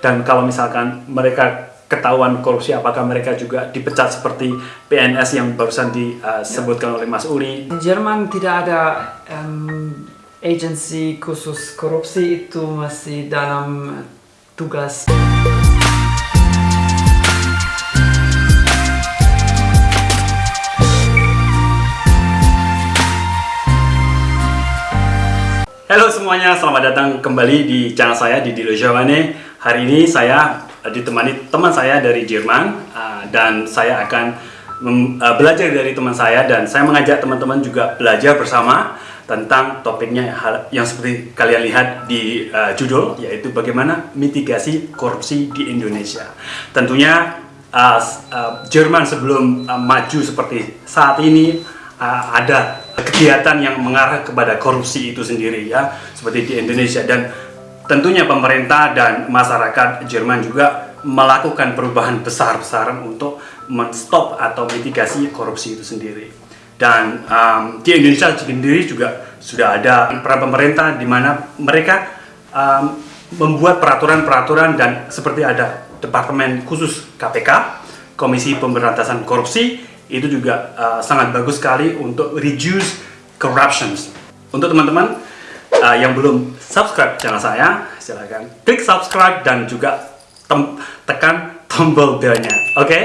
Dan kalau misalkan mereka ketahuan korupsi, apakah mereka juga dipecat seperti PNS yang barusan disebutkan oleh Mas? Di Jerman tidak ada um, agensi khusus korupsi itu masih dalam tugas. Halo semuanya, selamat datang kembali di channel saya di Dilo Jawane. Hari ini saya ditemani teman saya dari Jerman uh, dan saya akan uh, belajar dari teman saya dan saya mengajak teman-teman juga belajar bersama tentang topiknya yang seperti kalian lihat di judul yaitu bagaimana mitigasi korupsi di Indonesia. Tentunya Jerman sebelum maju seperti saat ini ada kegiatan yang mengarah kepada korupsi itu sendiri ya seperti di Indonesia dan tentunya pemerintah dan masyarakat Jerman juga melakukan perubahan besar-besaran untuk menstop atau mitigasi korupsi itu sendiri dan um, di Indonesia sendiri juga sudah ada peran pemerintah di mana mereka um, membuat peraturan-peraturan dan seperti ada departemen khusus KPK Komisi Pemberantasan Korupsi itu juga uh, sangat bagus sekali untuk reduce corruptions. Untuk teman-teman uh, yang belum subscribe channel saya, silahkan klik subscribe dan juga tem tekan tombol belnya. Oke? Okay?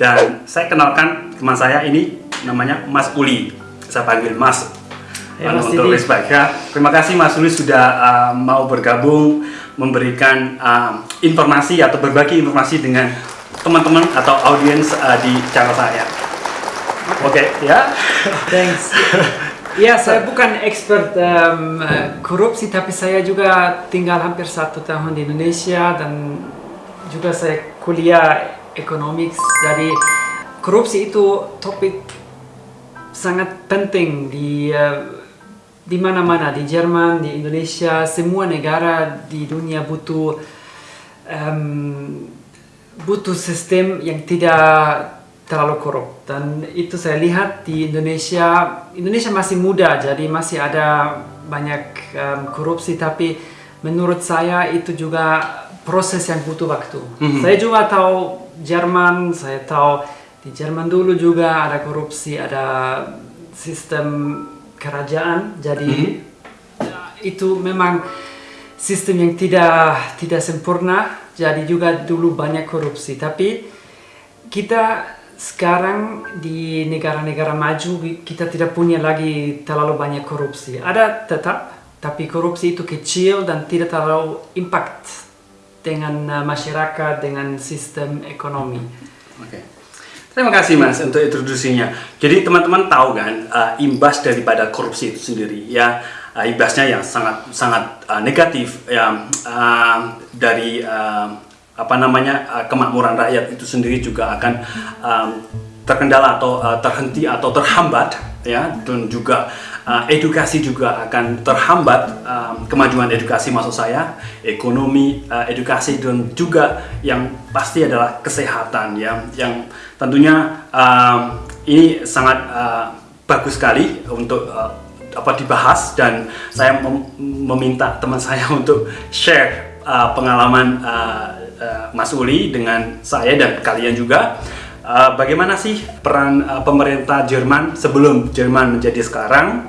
Dan saya kenalkan teman saya ini namanya Mas Uli. Saya panggil Mas. Ya, Mas untuk respect ya. Terima kasih Mas Uli sudah uh, mau bergabung memberikan uh, informasi atau berbagi informasi dengan teman-teman atau audiens uh, di channel saya. Oke, okay, ya. Thanks. Ya, saya bukan expert um, korupsi, tapi saya juga tinggal hampir satu tahun di Indonesia dan juga saya kuliah ekonomi. Jadi korupsi itu topik sangat penting di uh, di mana-mana di Jerman, di Indonesia, semua negara di dunia butuh um, butuh sistem yang tidak terlalu korup. Dan itu saya lihat di Indonesia Indonesia masih muda jadi masih ada banyak um, korupsi. Tapi menurut saya itu juga proses yang butuh waktu. Mm -hmm. saya juga tahu Jerman saya tahu di Jerman dulu juga ada korupsi ada sistem kerajaan. Jadi mm -hmm. itu memang sistem yang tidak tidak sempurna. Jadi juga dulu banyak korupsi. Tapi kita sekarang di negara-negara maju kita tidak punya lagi terlalu banyak korupsi. Ada tetap, tapi korupsi itu kecil dan tidak terlalu impact dengan uh, masyarakat, dengan sistem ekonomi. Oke. Terima kasih Mas untuk introduksinya. Jadi teman-teman tahu kan uh, imbas daripada korupsi itu sendiri ya uh, imbasnya yang sangat sangat uh, negatif ya uh, dari uh, apa namanya uh, kemakmuran rakyat itu sendiri juga akan um, terkendala atau uh, terhenti atau terhambat ya. Dan juga uh, edukasi juga akan terhambat um, kemajuan edukasi maksud saya ekonomi uh, edukasi dan juga yang pasti adalah kesehatan ya. Yang tentunya um, ini sangat uh, bagus sekali untuk uh, apa dibahas dan saya mem meminta teman saya untuk share uh, pengalaman uh, uh, Mas Uli dengan saya dan kalian juga uh, bagaimana sih peran uh, pemerintah Jerman sebelum Jerman menjadi sekarang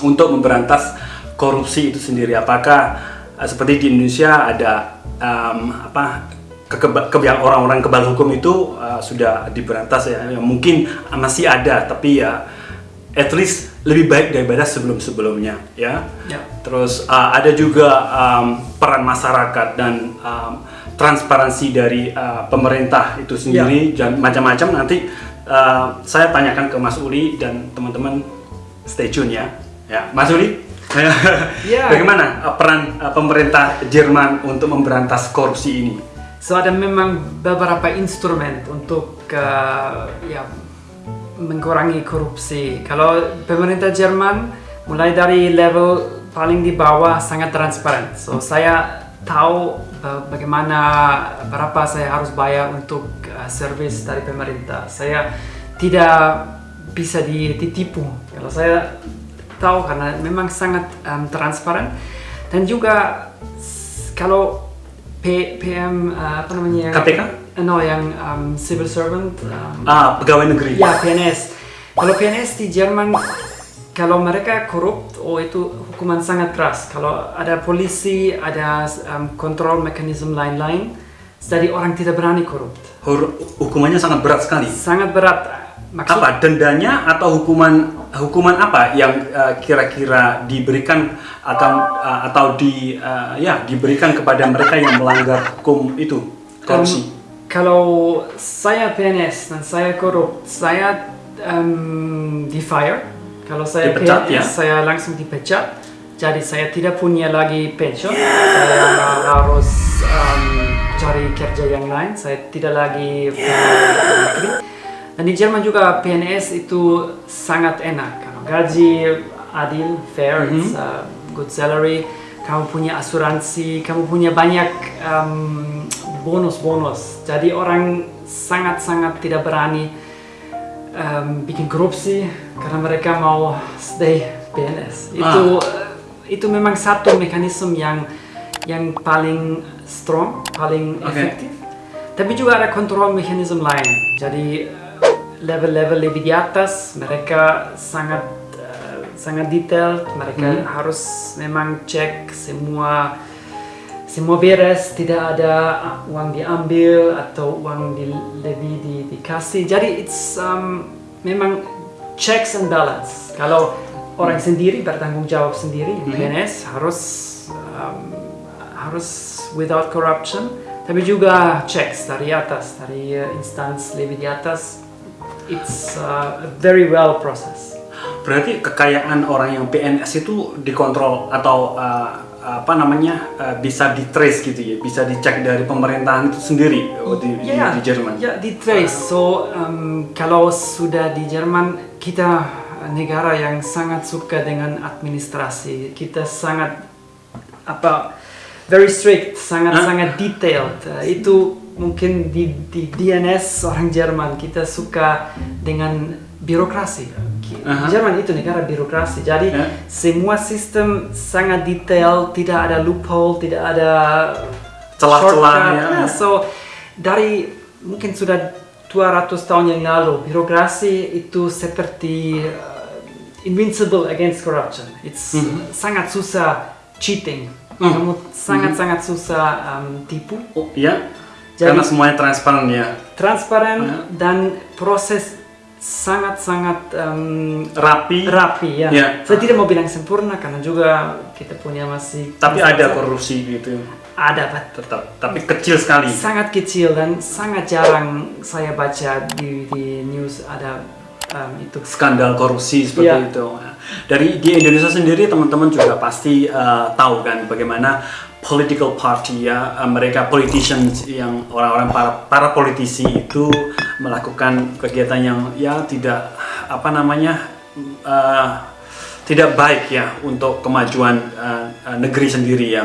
untuk memberantas korupsi itu sendiri apakah uh, seperti di Indonesia ada um, apa kebiasaan orang-orang kebal hukum itu uh, sudah diberantas ya mungkin masih ada tapi ya at least lebih baik daripada sebelum-sebelumnya ya. ya. Terus uh, ada juga um, peran masyarakat dan um, transparansi dari uh, pemerintah itu sendiri ya. dan macam-macam nanti uh, saya tanyakan ke Mas Uli dan teman-teman stay tune ya. Ya Mas Uli? Ya. bagaimana uh, peran uh, pemerintah Jerman untuk memberantas korupsi ini? So ada memang beberapa instrumen untuk uh, ya mengurangi korupsi. Kalau pemerintah Jerman mulai dari level paling di bawah sangat transparan. So saya tahu bagaimana berapa saya harus bayar untuk uh, servis dari pemerintah. Saya tidak bisa ditipu. Kalau saya tahu karena memang sangat um, transparan dan juga kalau P, PM uh, apa namanya? KPK? No, yang um, civil servant. Um, Ah, pegawai negeri. ya PNS. Kalau PNS di Jerman, kalau mereka korup, oh itu hukuman sangat keras. Kalau ada polisi, ada um, kontrol mekanisme lain-lain, jadi orang tidak berani korup. Hukumannya sangat berat sekali. Sangat berat. Maksud, Apa dendanya atau hukuman hukuman apa yang uh, kira-kira diberikan akan uh, atau di uh, ya diberikan kepada mereka yang melanggar hukum itu korupsi? Um, kalau saya PNS dan saya korup, saya um, di fire. Kalau saya Dipecat, ya? saya langsung dipecat. Jadi saya tidak punya lagi pensiun. saya harus um, cari kerja yang lain. Saya tidak lagi negeri. Dan di Jerman juga PNS itu sangat enak. Gaji adil, fair, it's a good salary. Kamu punya asuransi, kamu punya banyak um, bonus-bonus. Jadi orang sangat-sangat tidak berani um, bikin korupsi karena mereka mau stay PNS. Itu itu memang satu mekanisme yang yang paling strong, paling Oke. efektif. Tapi juga ada kontrol mekanisme lain. Jadi level-level lebih di atas mereka sangat uh, sangat detail. Mereka harus memang cek semua semua beres, tidak ada uang diambil atau uang di, lebih di, dikasih. Jadi it's um, memang checks and balance. Kalau orang sendiri bertanggung jawab sendiri, PNS harus um, harus without corruption, tapi juga checks dari atas, dari uh, instance lebih di atas. It's uh, a very well process. Berarti kekayaan orang yang PNS itu dikontrol atau uh, apa namanya uh, bisa di trace gitu ya, bisa dicek dari pemerintahan itu sendiri oh, di, di- Ya, di, Jerman. Ya, di trace. So, um, kalau sudah di Jerman, kita negara yang sangat suka dengan administrasi. Kita sangat apa very strict, sangat-sangat detailed. Uh, itu mungkin di, di DNS orang Jerman kita suka dengan birokrasi. Aha. Jerman itu negara birokrasi. Jadi Ya. semua sistem sangat detail, tidak ada loophole, tidak ada Celah-celah, ya. Nah, so dari mungkin sudah 200 tahun yang lalu birokrasi itu seperti uh, invincible against corruption. It's Mhm. sangat susah cheating. Kamu sangat-sangat susah um, tipu. Oh, ya. Jadi- Karena semuanya transparan ya. Transparan Ya. dan proses sangat-sangat um, Rapi. rapi ya. Ya. Saya tidak mau bilang sempurna karena juga kita punya masih Tapi ada korupsi gitu. ada Pak. Tetap. Tapi kecil sekali. sangat kecil dan sangat jarang saya baca di, di news ada um, itu. skandal korupsi seperti Iya. itu. Dari di Indonesia sendiri teman-teman juga pasti eh, tahu kan bagaimana political party ya eh, mereka politicians yang orang-orang para para politisi itu melakukan kegiatan yang ya tidak apa namanya eh, tidak baik ya untuk kemajuan eh, negeri sendiri ya.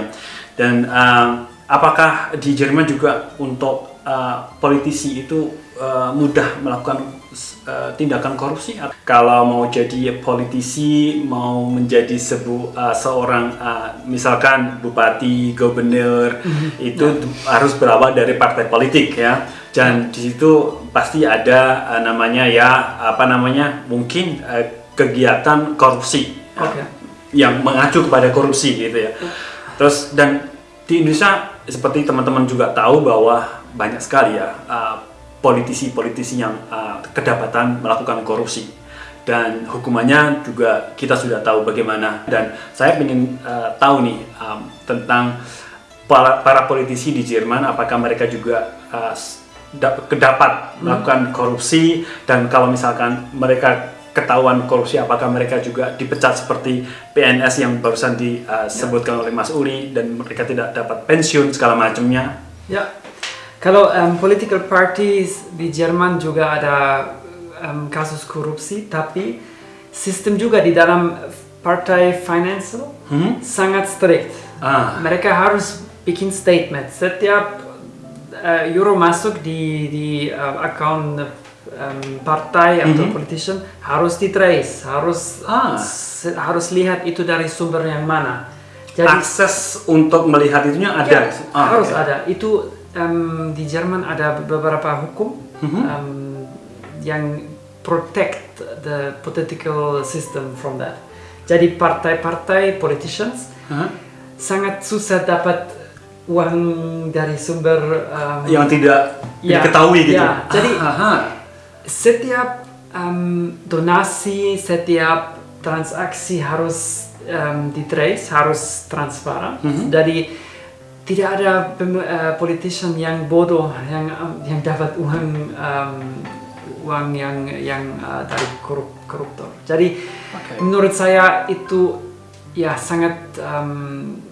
Dan eh, apakah di Jerman juga untuk eh, politisi itu eh, mudah melakukan tindakan korupsi? Kalau mau jadi politisi, mau menjadi sebu eh, seorang eh, misalkan bupati, gubernur, itu harus berawal dari partai politik ya. Dan di situ pasti ada eh, namanya ya apa namanya mungkin eh, kegiatan korupsi Oke. yang mengacu kepada korupsi gitu ya. Terus dan di Indonesia seperti teman-teman juga tahu bahwa banyak sekali ya uh, politisi-politisi yang uh, kedapatan melakukan korupsi dan hukumannya juga kita sudah tahu bagaimana dan saya ingin uh, tahu nih um, tentang para, para politisi di Jerman apakah mereka juga uh, kedapat melakukan korupsi dan kalau misalkan mereka ketahuan korupsi apakah mereka juga dipecat seperti PNS yang barusan disebutkan oleh Mas Uli dan mereka tidak dapat pensiun segala macamnya Ya, kalau um, political parties di Jerman juga ada um, kasus korupsi, tapi sistem juga di dalam partai financial Hmm? sangat strict. Ah. Mereka harus bikin statement setiap uh, euro masuk di di uh, account um, partai atau Mhm. politician harus di trace, harus Ah. harus lihat itu dari sumber yang mana. Jadi- akses untuk melihat itunya ada. Ya, Ah, harus oke. ada. Itu em, di Jerman ada beberapa hukum Mhm. em, yang protect the political system from that. Jadi partai-partai politicians Hah? sangat susah dapat uang dari sumber em, yang tidak Ya, diketahui gitu. ya. Jadi- Ah, aha. setiap em, donasi, setiap transaksi harus em, ditrace, harus transparan. Mhm. Jadi tidak ada eh, politician yang bodoh yang em, yang dapat uang em, uang yang yang eh, dari korup, koruptor. Jadi Oke. menurut saya itu ya sangat em,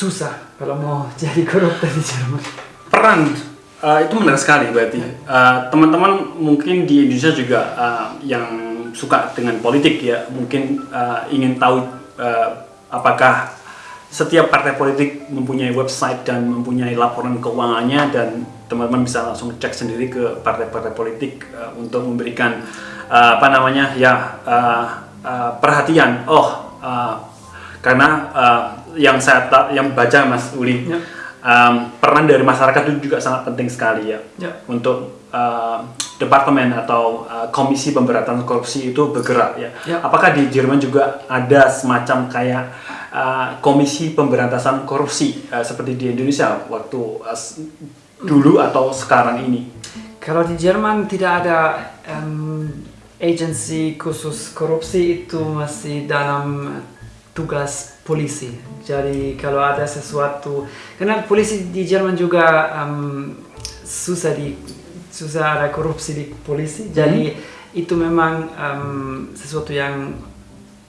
susah kalau mau jadi koruptor di Jerman. peran uh, itu menarik sekali berarti. Uh, teman-teman mungkin di Indonesia juga uh, yang suka dengan politik ya mungkin uh, ingin tahu uh, apakah setiap partai politik mempunyai website dan mempunyai laporan keuangannya dan teman-teman bisa langsung cek sendiri ke partai-partai politik uh, untuk memberikan uh, apa namanya ya uh, uh, perhatian. Oh uh, karena uh, yang saya yang baca Mas Uli Ya. um, peran dari masyarakat itu juga sangat penting sekali ya Ya. untuk uh, departemen atau uh, komisi pemberantasan korupsi itu bergerak ya. Ya. Apakah di Jerman juga ada semacam kayak uh, komisi pemberantasan korupsi uh, seperti di Indonesia waktu uh, dulu atau sekarang ini? Kalau di Jerman tidak ada em, agensi khusus korupsi itu masih dalam tugas polisi. Jadi kalau ada sesuatu, karena polisi di Jerman juga em, susah di susah ada korupsi di polisi. Jadi itu memang em, sesuatu yang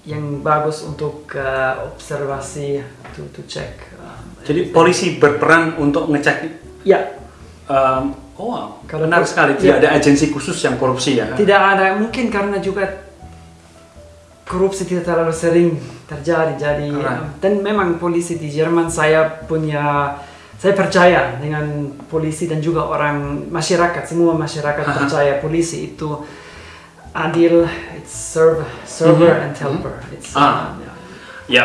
yang bagus untuk eh, observasi, to, to check. em, Jadi polisi berperan untuk ngecek. ya Um, oh, wow. Kalau benar sekali. ya. Tidak ada agensi khusus yang korupsi ya. Tidak ada, mungkin karena juga korupsi tidak terlalu sering terjadi. Jadi Alright. dan memang polisi di Jerman saya punya saya percaya dengan polisi dan juga orang masyarakat semua masyarakat Aha. percaya polisi itu adil, it's serve, server Mhm. and helper. It's, Ah. uh, ya. Ya,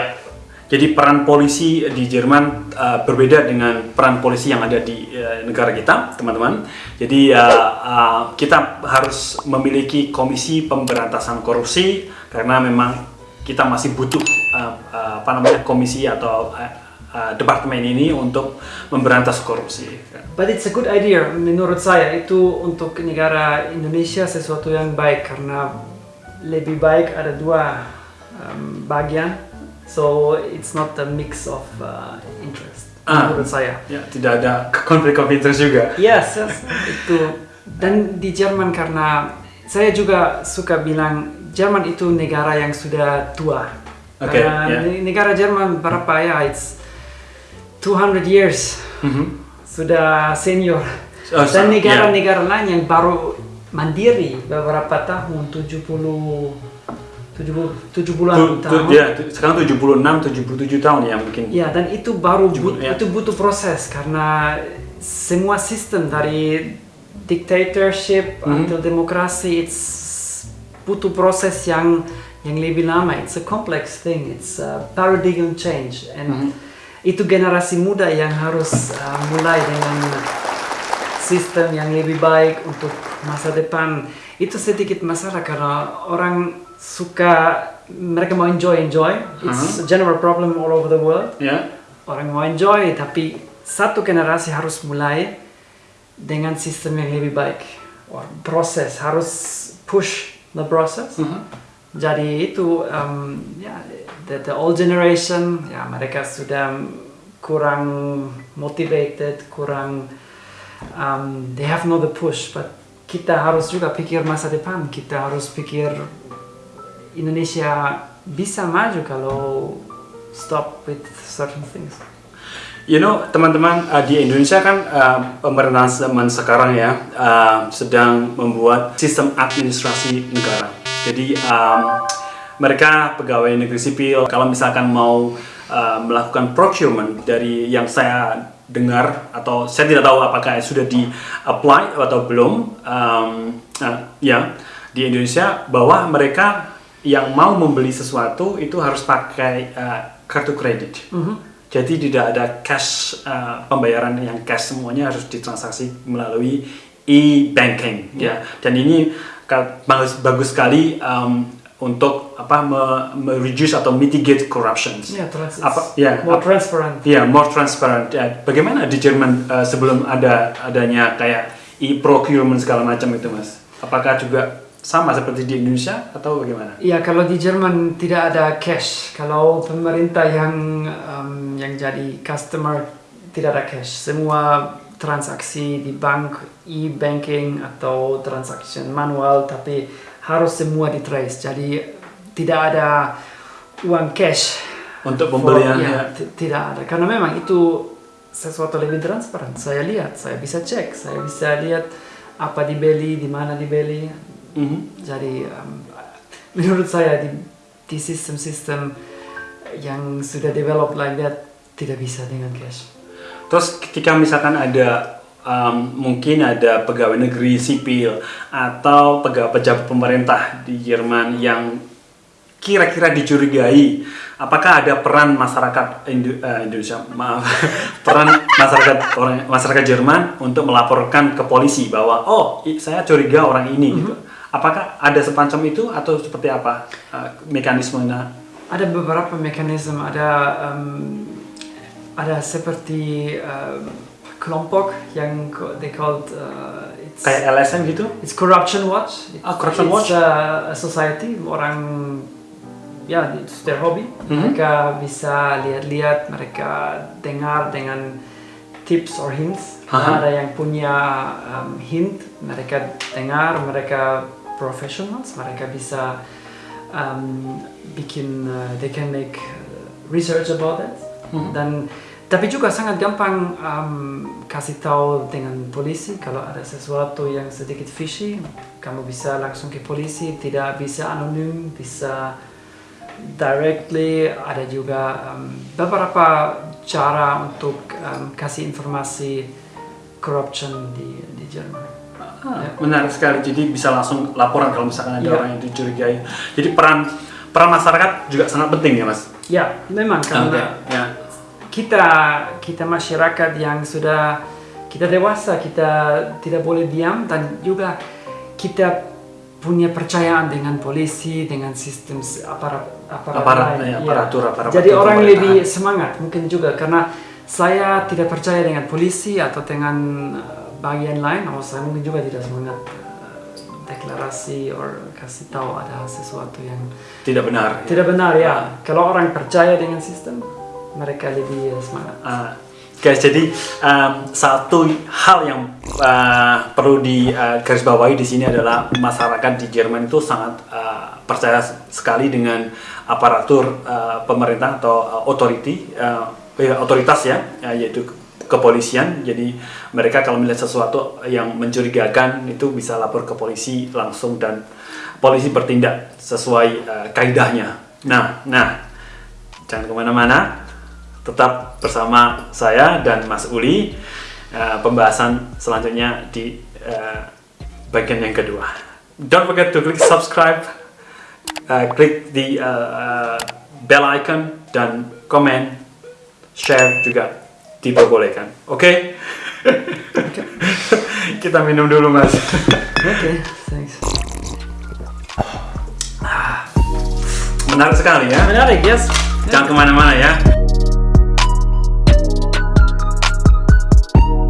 jadi peran polisi di Jerman uh, berbeda dengan peran polisi yang ada di uh, negara kita, teman-teman. Jadi uh, uh, kita harus memiliki komisi pemberantasan korupsi karena memang kita masih butuh uh, uh, apa namanya komisi atau uh, uh, departemen ini untuk memberantas korupsi. But it's a good idea menurut saya itu untuk negara Indonesia sesuatu yang baik karena lebih baik ada dua um, bagian. So it's not a mix of uh, interest Ah. menurut saya. Ya, tidak ada konflik of interest juga. Yes, yes, itu dan di Jerman karena saya juga suka bilang Jerman itu negara yang sudah tua. Karena ya. ne- negara Jerman berapa ya? It's 200 years Mhm. sudah senior. Oh, Dan negara-negara lain yang baru mandiri beberapa tahun 70 70 70-an Tu- tu- tahun. ya, sekarang 76, 77 tahun ya mungkin. Ya, dan itu baru but- Ya. itu butuh proses karena semua sistem dari dictatorship Mhm. until demokrasi it's butuh proses yang yang lebih lama. It's a complex thing. It's a paradigm change and Mhm. itu generasi muda yang harus uh, mulai dengan sistem yang lebih baik untuk masa depan. Itu sedikit masalah karena orang suka mereka mau enjoy enjoy. It's a general problem all over the world. Ya. Orang mau enjoy tapi satu generasi harus mulai dengan sistem yang lebih baik. Or proses harus push the process. Mhm. Jadi itu um, ya the, the old generation ya mereka sudah kurang motivated, kurang um, they have no the push. But kita harus juga pikir masa depan. Kita harus pikir Indonesia bisa maju kalau stop with certain things. You know, teman-teman uh, di Indonesia kan uh, pemerintahan zaman sekarang ya uh, sedang membuat sistem administrasi negara. Jadi um, mereka pegawai negeri sipil kalau misalkan mau uh, melakukan procurement dari yang saya dengar atau saya tidak tahu apakah sudah di apply atau belum um, uh, ya di Indonesia bahwa mereka yang mau membeli sesuatu itu harus pakai uh, kartu kredit. Mhm. Jadi tidak ada cash uh, pembayaran yang cash semuanya harus ditransaksi melalui e-banking ya. Dan ini bagus bagus sekali um, untuk apa me, me- reduce atau mitigate corruptions. Ya, trans Apa- ya, more apa- transparent. Iya, more transparent. Ya, bagaimana di Jerman uh, sebelum ada adanya kayak e-procurement segala macam itu, Mas? Apakah juga sama seperti di Indonesia atau bagaimana? Iya, kalau di Jerman tidak ada cash. Kalau pemerintah yang um, yang jadi customer tidak ada cash. Semua transaksi di bank e-banking atau transaction manual, tapi harus semua di trace. Jadi tidak ada uang cash. Untuk for- pembelian ya, tidak ada. Karena memang itu sesuatu lebih transparan. Saya lihat, saya bisa cek, saya bisa lihat apa dibeli, di mana dibeli. Mhm. Jadi um, menurut saya di, di sistem-sistem yang sudah develop like that tidak bisa dengan cash. Terus ketika misalkan ada um, mungkin ada pegawai negeri sipil atau pegawai pejabat pemerintah di Jerman yang kira-kira dicurigai, apakah ada peran masyarakat Indo- eh, Indonesia, maaf, peran masyarakat orang masyarakat Jerman untuk melaporkan ke polisi bahwa oh saya curiga orang ini gitu. Apakah ada semacam itu atau seperti apa uh, mekanismenya? Ada beberapa mekanisme, ada um, ada seperti um, kelompok yang they called uh, it's, Kayak LSM gitu? it's corruption watch. It's, Ah, Corruption it's, Watch. a society orang ya it's their hobby. Mhm. Mereka bisa lihat-lihat, mereka dengar dengan tips or hints. Aha. Ada yang punya um, hint, mereka dengar, mereka professionals, mereka bisa um, bikin, uh, they can make uh, research about it. Mhm. Dan tapi juga sangat gampang um, kasih tahu dengan polisi kalau ada sesuatu yang sedikit fishy, kamu bisa langsung ke polisi, tidak bisa anonim, bisa directly. Ada juga um, beberapa cara untuk um, kasih informasi corruption di di Jerman. Ah, menarik sekali. Jadi bisa langsung laporan kalau misalkan ada Iya. orang yang dicurigai. Jadi peran peran masyarakat juga sangat penting ya, Mas. Ya, memang karena Oke, ya. kita kita masyarakat yang sudah kita dewasa kita tidak boleh diam dan juga kita punya percayaan dengan polisi dengan sistem aparat aparat, Aparat, lain. ya, Iya. aparatur, aparatur jadi orang pemerintahan. lebih semangat mungkin juga karena saya tidak percaya dengan polisi atau dengan uh, bagian lain oh saya mungkin juga tidak semangat uh, deklarasi or kasih tahu ada sesuatu yang Tidak benar. ya. tidak benar ya kalau orang percaya dengan sistem mereka lebih uh, semangat Ah, guys, jadi um, satu hal yang uh, perlu digarisbawahi di sini adalah masyarakat di Jerman itu sangat uh, percaya sekali dengan aparatur uh, pemerintah atau uh, authority, uh, otoritas ya, ya, yaitu kepolisian. Jadi mereka kalau melihat sesuatu yang mencurigakan itu bisa lapor ke polisi langsung dan polisi bertindak sesuai uh, kaidahnya. Nah, nah jangan ke mana-mana tetap bersama saya dan Mas Uli uh, pembahasan selanjutnya di uh, bagian yang kedua. Don't forget to click subscribe, uh, klik di uh, uh, bell icon dan komen, share juga diperbolehkan. Oke? Kita minum dulu Mas. oke thanks Menarik sekali ya. menarik yes Jangan ke mana-mana ya.